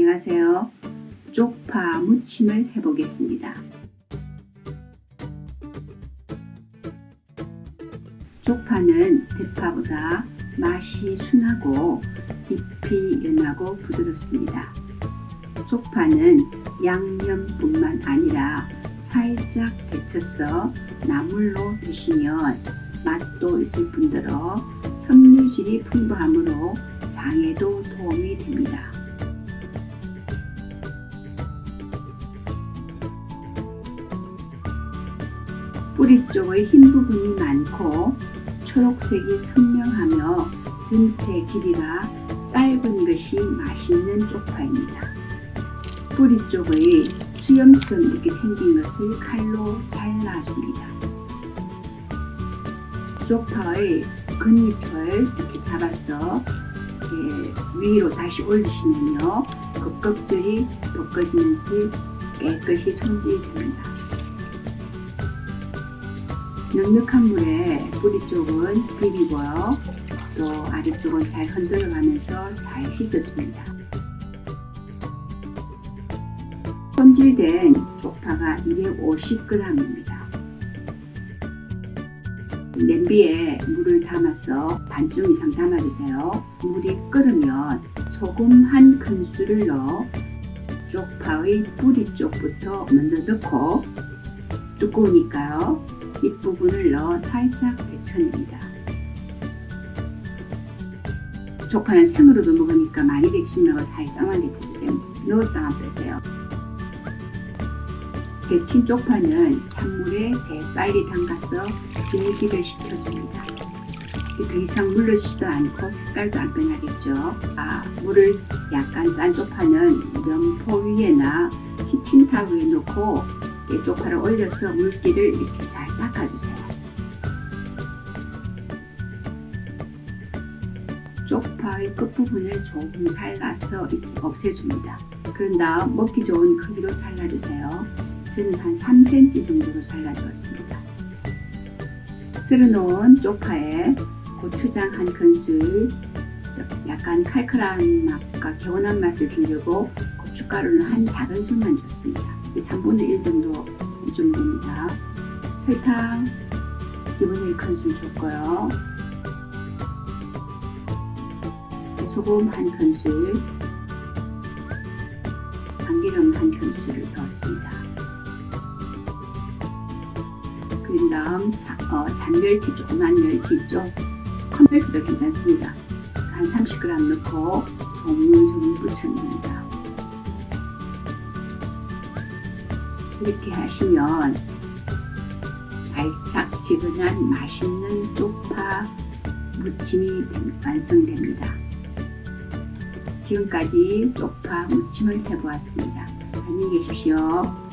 안녕하세요. 쪽파 무침을 해보겠습니다. 쪽파는 대파보다 맛이 순하고 잎이 연하고 부드럽습니다. 쪽파는 양념뿐만 아니라 살짝 데쳐서 나물로 드시면 맛도 있을 뿐더러 섬유질이 풍부하므로 장에도 도움이 됩니다. 뿌리 쪽의 흰 부분이 많고 초록색이 선명하며 전체 길이가 짧은 것이 맛있는 쪽파입니다. 뿌리 쪽의 수염처럼 이렇게 생긴 것을 칼로 잘라줍니다. 쪽파의 겉잎을 이렇게 잡아서 이렇게 위로 다시 올리시면요. 그 껍질이 벗겨지면서 깨끗이 손질됩니다. 넉넉한 물에 뿌리 쪽은 비비고요. 또 아래쪽은 잘 흔들어 가면서 잘 씻어줍니다. 손질된 쪽파가 250g입니다. 냄비에 물을 담아서 반쯤 이상 담아주세요. 물이 끓으면 소금 한 큰술을 넣어 쪽파의 뿌리 쪽부터 먼저 넣고 두꺼우니까요. 잎부분을 넣어 살짝 데쳐냅니다. 쪽파는 생으로도 먹으니까 많이 데치면 살짝만 데쳐주세요. 넣었다가 빼세요. 데친 쪽파는 찬물에 재빨리 담가서 열기를 식혀줍니다. 더 이상 물르지도 않고 색깔도 안 변하겠죠. 아, 물을 약간 짠 쪽파는 면포 위에나 키친탑 위에 놓고 쪽파를 올려서 물기를 이렇게 잘 닦아주세요. 쪽파의 끝부분을 조금 잘라서 없애줍니다. 그런 다음 먹기 좋은 크기로 잘라주세요. 저는 한 3cm 정도로 잘라주었습니다. 썰어놓은 쪽파에 고추장 한 큰술, 약간 칼칼한 맛과 개운한 맛을 주려고 고춧가루는 한 작은 술만 줬습니다. 3분의 1 정도 좀 됩니다. 설탕 2분의 1 큰술 줬고요. 소금 한 큰술, 참기름 한 큰술을 넣었습니다. 그린 다음 자, 어, 잔멸치, 조그만 멸치 있죠? 컵멸치도 괜찮습니다. 한 30g 넣고 조물조물 부쳐줍니다. 이렇게 하시면 달짝지근한 맛있는 쪽파 무침이 완성됩니다. 지금까지 쪽파 무침을 해보았습니다. 안녕히 계십시오.